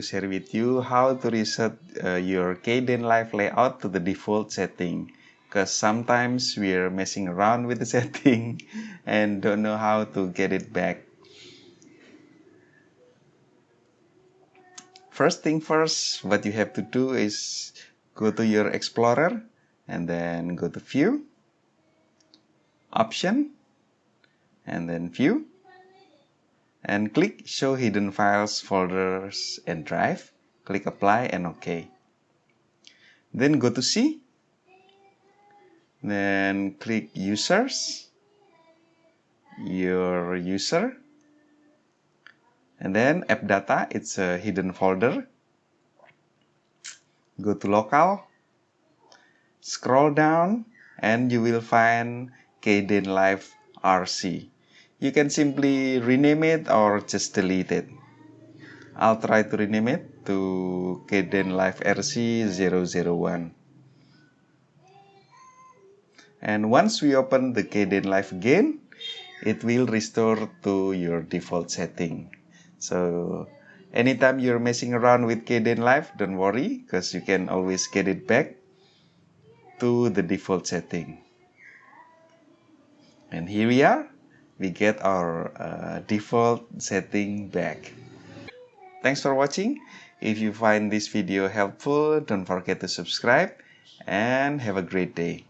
share with you how to reset uh, your Kdenlive layout to the default setting because sometimes we're messing around with the setting and don't know how to get it back. First thing first, what you have to do is go to your Explorer and then go to View, Option, and then View and click show hidden files folders and drive. Click apply and ok. Then go to C. Then click users. Your user. And then app data it's a hidden folder. Go to local. Scroll down and you will find Kdenlive RC you can simply rename it or just delete it. I'll try to rename it to Kdenlive RC001. And once we open the Kdenlive again, it will restore to your default setting. So anytime you're messing around with Kdenlive, don't worry because you can always get it back to the default setting. And here we are we get our uh, default setting back. Thanks for watching. If you find this video helpful, don't forget to subscribe and have a great day.